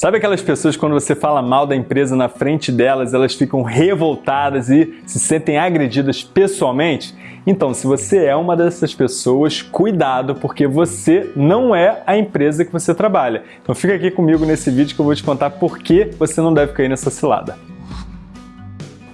Sabe aquelas pessoas quando você fala mal da empresa na frente delas, elas ficam revoltadas e se sentem agredidas pessoalmente? Então, se você é uma dessas pessoas, cuidado, porque você não é a empresa que você trabalha. Então fica aqui comigo nesse vídeo que eu vou te contar por que você não deve cair nessa cilada.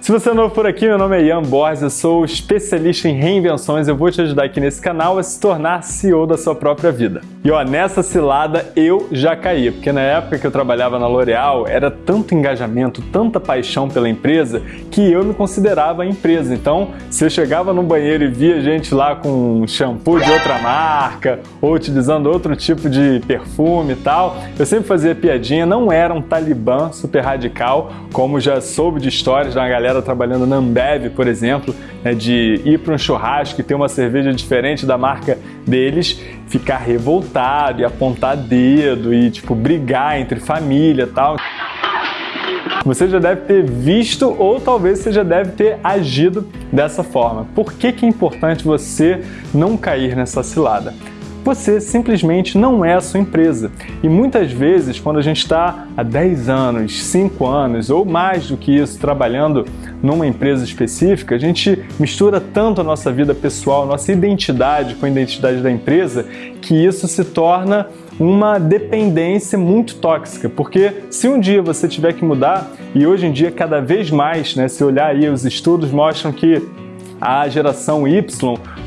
Se você é novo por aqui, meu nome é Ian Borges, eu sou especialista em reinvenções, eu vou te ajudar aqui nesse canal a se tornar CEO da sua própria vida. E ó, nessa cilada eu já caí, porque na época que eu trabalhava na L'Oréal era tanto engajamento, tanta paixão pela empresa, que eu me considerava a empresa. Então, se eu chegava no banheiro e via gente lá com shampoo de outra marca, ou utilizando outro tipo de perfume e tal, eu sempre fazia piadinha, não era um talibã super radical, como já soube de histórias da galera galera trabalhando na Ambev, por exemplo, né, de ir para um churrasco e ter uma cerveja diferente da marca deles, ficar revoltado e apontar dedo e tipo brigar entre família e tal. Você já deve ter visto ou talvez você já deve ter agido dessa forma. Por que, que é importante você não cair nessa cilada? Você simplesmente não é a sua empresa. E muitas vezes, quando a gente está há 10 anos, 5 anos ou mais do que isso trabalhando numa empresa específica, a gente mistura tanto a nossa vida pessoal, nossa identidade com a identidade da empresa, que isso se torna uma dependência muito tóxica, porque se um dia você tiver que mudar, e hoje em dia cada vez mais, né, se olhar aí os estudos mostram que a geração Y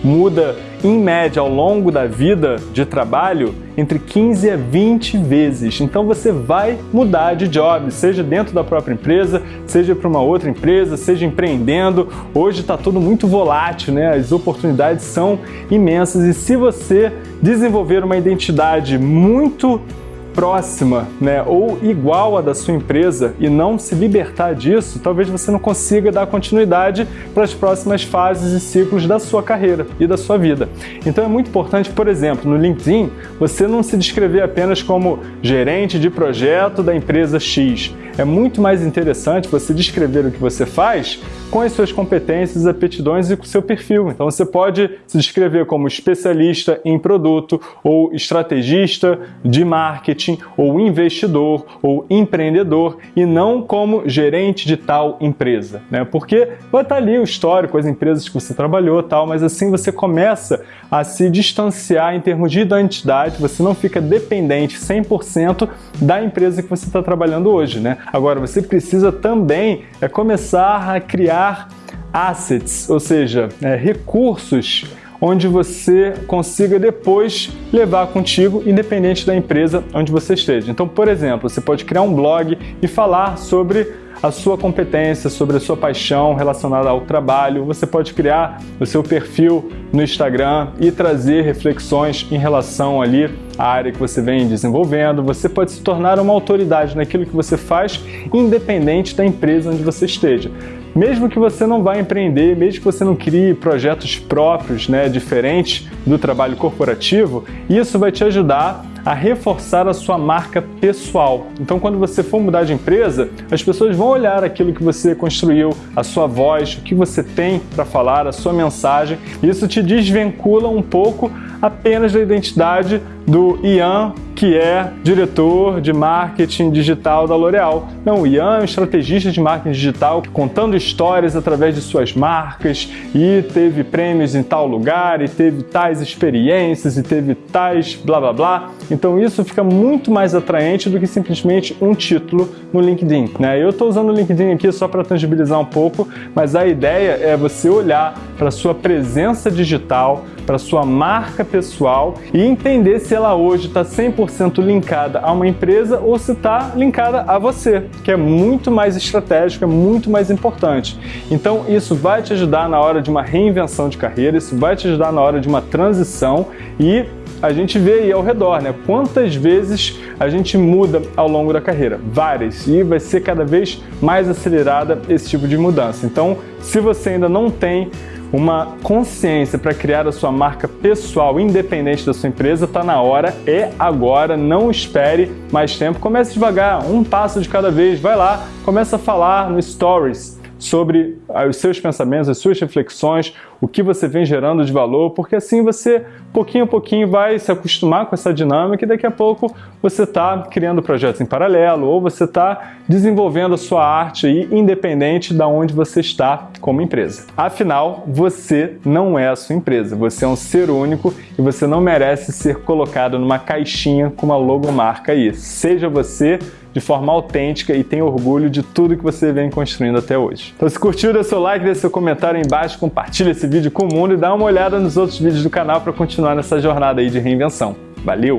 muda em média ao longo da vida de trabalho entre 15 a 20 vezes. Então você vai mudar de job, seja dentro da própria empresa, seja para uma outra empresa, seja empreendendo. Hoje está tudo muito volátil, né? As oportunidades são imensas e se você desenvolver uma identidade muito próxima né, ou igual à da sua empresa e não se libertar disso, talvez você não consiga dar continuidade para as próximas fases e ciclos da sua carreira e da sua vida. Então é muito importante, por exemplo, no LinkedIn, você não se descrever apenas como gerente de projeto da empresa X. É muito mais interessante você descrever o que você faz com as suas competências, aptidões e com o seu perfil. Então você pode se descrever como especialista em produto ou estrategista de marketing ou investidor ou empreendedor e não como gerente de tal empresa, né? Porque vai estar ali o histórico, as empresas que você trabalhou tal, mas assim você começa a se distanciar em termos de identidade, você não fica dependente 100% da empresa que você está trabalhando hoje, né? Agora, você precisa também é, começar a criar assets, ou seja, é, recursos onde você consiga depois levar contigo, independente da empresa onde você esteja. Então, por exemplo, você pode criar um blog e falar sobre a sua competência, sobre a sua paixão relacionada ao trabalho. Você pode criar o seu perfil no Instagram e trazer reflexões em relação ali à área que você vem desenvolvendo. Você pode se tornar uma autoridade naquilo que você faz, independente da empresa onde você esteja. Mesmo que você não vá empreender, mesmo que você não crie projetos próprios, né, diferentes do trabalho corporativo, isso vai te ajudar a reforçar a sua marca pessoal. Então, quando você for mudar de empresa, as pessoas vão olhar aquilo que você construiu, a sua voz, o que você tem para falar, a sua mensagem. Isso te desvincula um pouco apenas da identidade do Ian, que é diretor de marketing digital da L'Oréal. Não, o Ian é um estrategista de marketing digital contando histórias através de suas marcas e teve prêmios em tal lugar e teve tais experiências e teve tais blá blá blá. Então isso fica muito mais atraente do que simplesmente um título no LinkedIn. Né? Eu estou usando o LinkedIn aqui só para tangibilizar um pouco, mas a ideia é você olhar para sua presença digital, para sua marca pessoal e entender se ela hoje está 100% linkada a uma empresa ou se está linkada a você, que é muito mais estratégico, é muito mais importante. Então isso vai te ajudar na hora de uma reinvenção de carreira, isso vai te ajudar na hora de uma transição e a gente vê aí ao redor, né? Quantas vezes a gente muda ao longo da carreira? Várias. E vai ser cada vez mais acelerada esse tipo de mudança. Então, se você ainda não tem uma consciência para criar a sua marca pessoal independente da sua empresa, está na hora, é agora, não espere mais tempo, comece devagar, um passo de cada vez, vai lá, começa a falar no Stories sobre os seus pensamentos, as suas reflexões, o que você vem gerando de valor, porque assim você, pouquinho a pouquinho, vai se acostumar com essa dinâmica e daqui a pouco você está criando projetos em paralelo ou você está desenvolvendo a sua arte aí, independente de onde você está como empresa. Afinal, você não é a sua empresa, você é um ser único e você não merece ser colocado numa caixinha com uma logomarca aí. Seja você de forma autêntica e tenha orgulho de tudo que você vem construindo até hoje. Então se curtiu, dê seu like, dê seu comentário aí embaixo, compartilha esse vídeo com o mundo e dá uma olhada nos outros vídeos do canal para continuar nessa jornada aí de reinvenção. Valeu!